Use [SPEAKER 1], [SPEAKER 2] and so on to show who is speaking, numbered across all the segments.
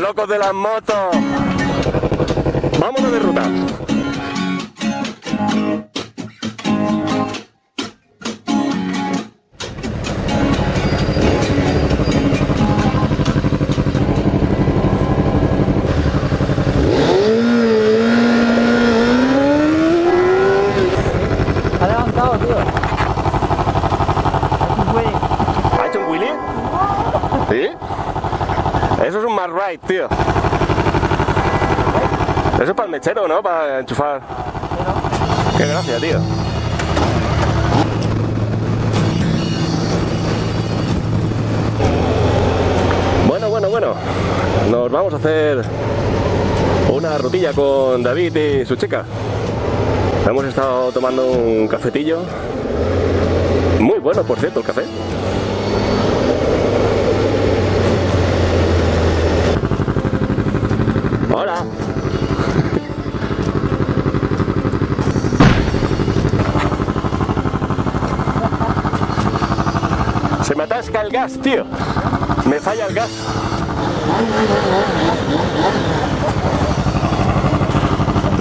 [SPEAKER 1] Locos de las motos. Vámonos de ruta. Ride, tío. Eso es para el mechero, ¿no? Para enchufar. Qué gracia, tío. Bueno, bueno, bueno. Nos vamos a hacer una rutilla con David y su chica. Hemos estado tomando un cafetillo. Muy bueno, por cierto, el café. Hola. Se me atasca el gas, tío. Me falla el gas.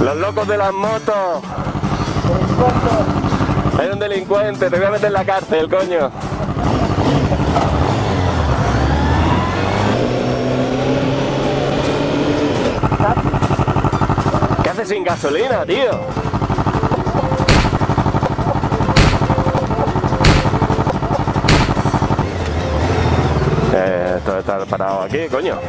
[SPEAKER 1] Los locos de las motos. Hay un delincuente, te voy a meter en la cárcel, coño. ¿Qué haces sin gasolina, tío? Está parado aquí, coño.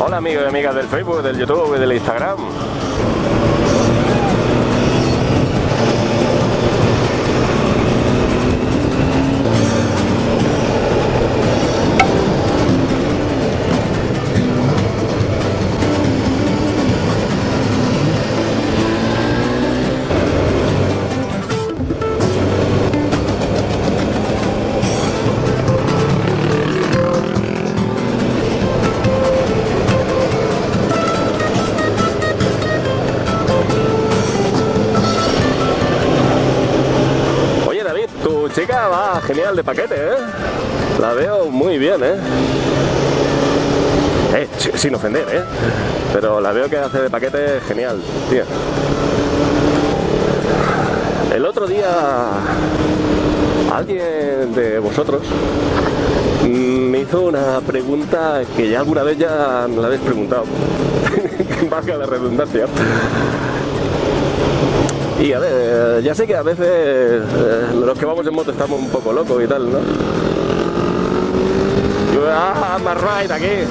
[SPEAKER 1] Hola amigos y amigas del Facebook, del YouTube y del Instagram. Chica va genial de paquete, ¿eh? La veo muy bien, ¿eh? Eh, sin ofender, ¿eh? Pero la veo que hace de paquete genial, tío. El otro día alguien de vosotros me hizo una pregunta que ya alguna vez ya me la habéis preguntado. Valga la redundancia. Y a ver, ya sé que a veces eh, los que vamos en moto estamos un poco locos y tal, ¿no? Ah, más ride aquí.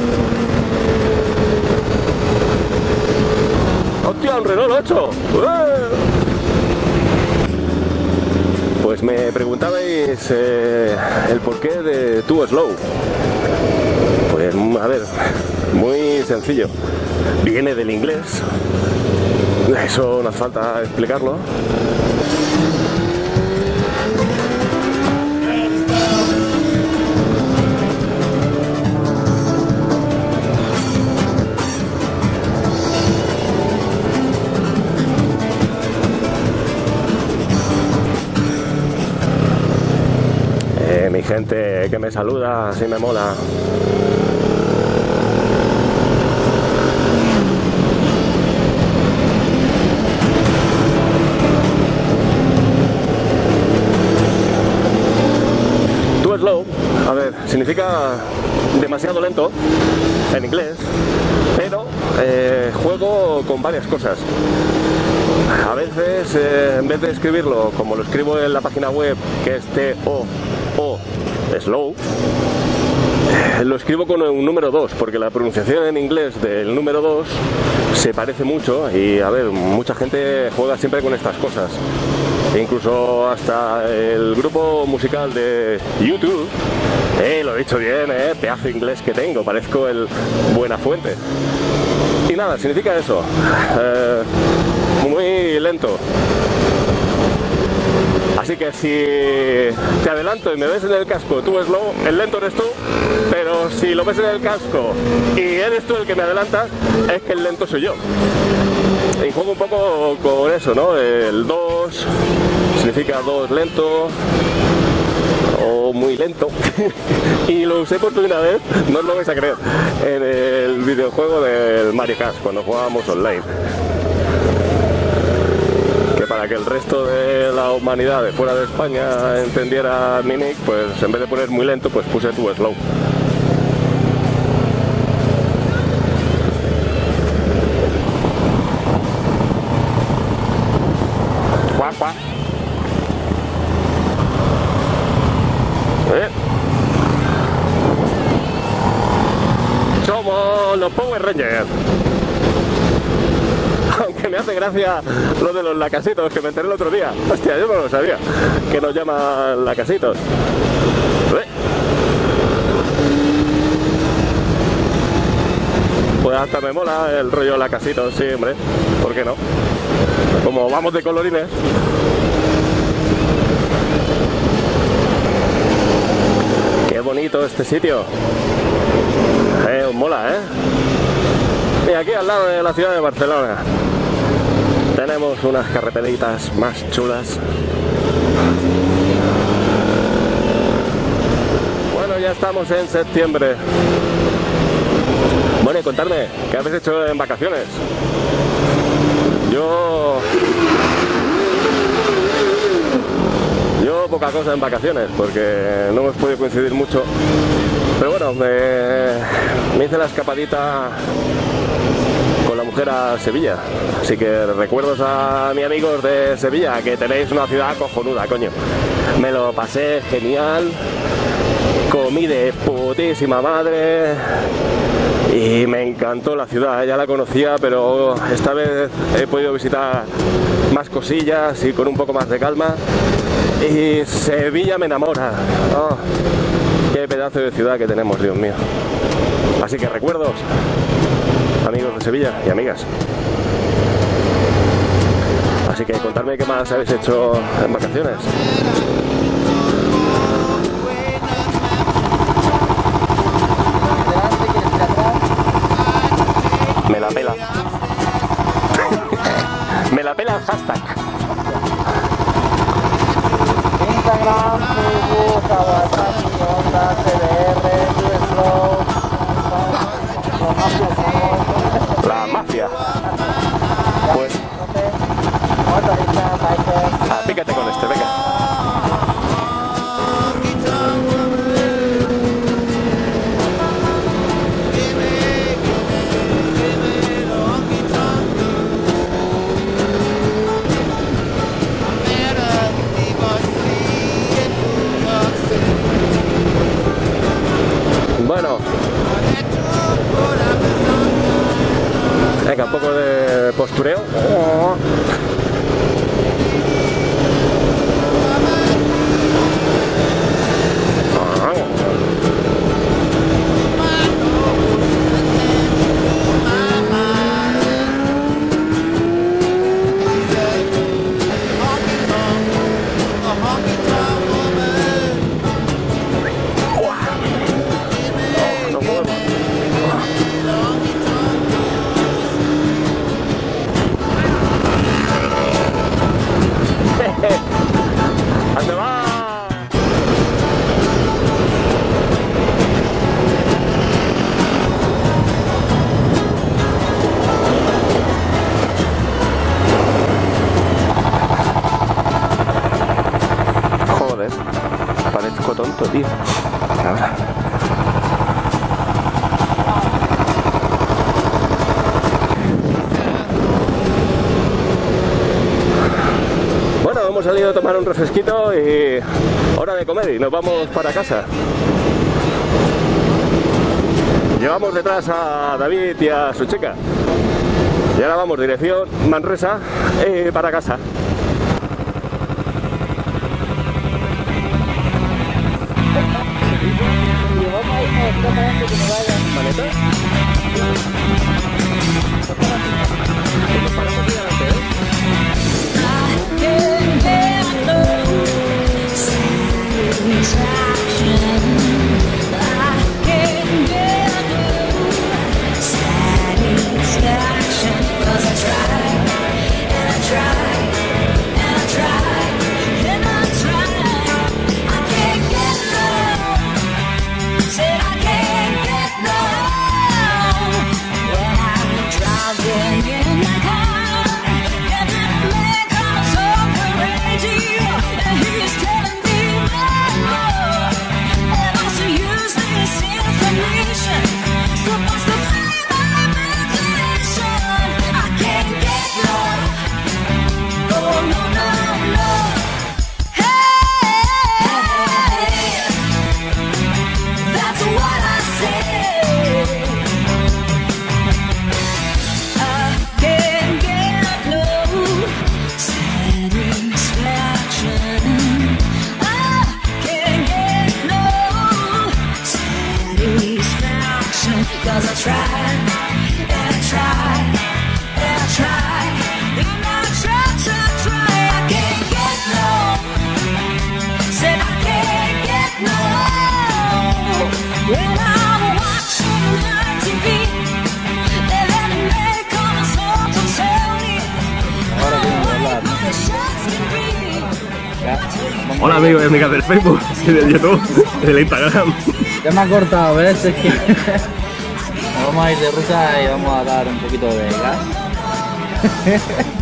[SPEAKER 1] ¡Hostia, un Renault 8! ¡Eh! Pues me preguntabais eh, el porqué de Too Slow. Pues a ver, muy sencillo. Viene del inglés. Eso no hace falta explicarlo. Eh, mi gente que me saluda, así me mola. Slow, a ver, significa demasiado lento en inglés, pero eh, juego con varias cosas. A veces, eh, en vez de escribirlo como lo escribo en la página web, que es T-O-O slow, eh, lo escribo con un número 2, porque la pronunciación en inglés del número 2 se parece mucho y, a ver, mucha gente juega siempre con estas cosas. E incluso hasta el grupo musical de YouTube, eh, lo he dicho bien, eh, pedazo inglés que tengo, parezco el Buena Fuente. Y nada, significa eso, eh, muy lento. Así que si te adelanto y me ves en el casco, tú slow, el lento eres tú, pero si lo ves en el casco y eres tú el que me adelanta, es que el lento soy yo. Y juego un poco con eso, ¿no? El 2 significa 2 lento, o muy lento y lo usé por primera vez, no os lo vais a creer, en el videojuego del Mario Kart cuando jugábamos online que para que el resto de la humanidad de fuera de España entendiera mi pues en vez de poner muy lento, pues puse tu slow. Guapa. ¿Eh? Power Rangers. Aunque me hace gracia lo de los lacasitos que me enteré el otro día. Hostia, yo no lo sabía. Que nos llaman lacasitos. Pues hasta me mola el rollo lacasitos, sí, hombre. ¿Por qué no? Como vamos de colorines. Qué bonito este sitio. Eh, os mola, ¿eh? Y aquí al lado de la ciudad de Barcelona tenemos unas carreteritas más chulas. Bueno, ya estamos en septiembre. Bueno, y contarme, ¿qué habéis hecho en vacaciones? Yo... Yo poca cosa en vacaciones, porque no hemos podido coincidir mucho. Pero bueno, me, hice la escapadita con la mujer a Sevilla. Así que recuerdos a mis amigos de Sevilla, que tenéis una ciudad cojonuda, coño. Me lo pasé genial, comí de putísima madre y me encantó la ciudad, ya la conocía, pero esta vez he podido visitar más cosillas y con un poco más de calma. Y Sevilla me enamora. Oh, pedazo de ciudad que tenemos, Dios mío. Así que recuerdos, amigos de Sevilla y amigas. Así que contadme qué más habéis hecho en vacaciones. Bueno. Tío. Bueno, hemos salido a tomar un refresquito y hora de comer y nos vamos para casa. Llevamos detrás a David y a su chica. Y ahora vamos dirección Manresa y para casa.
[SPEAKER 2] Vamos
[SPEAKER 1] Hola amigos y amigas del Facebook, del YouTube, del Instagram.
[SPEAKER 3] ya me ha cortado, ¿ves? Vamos a ir de ruta y vamos a dar un poquito de gas.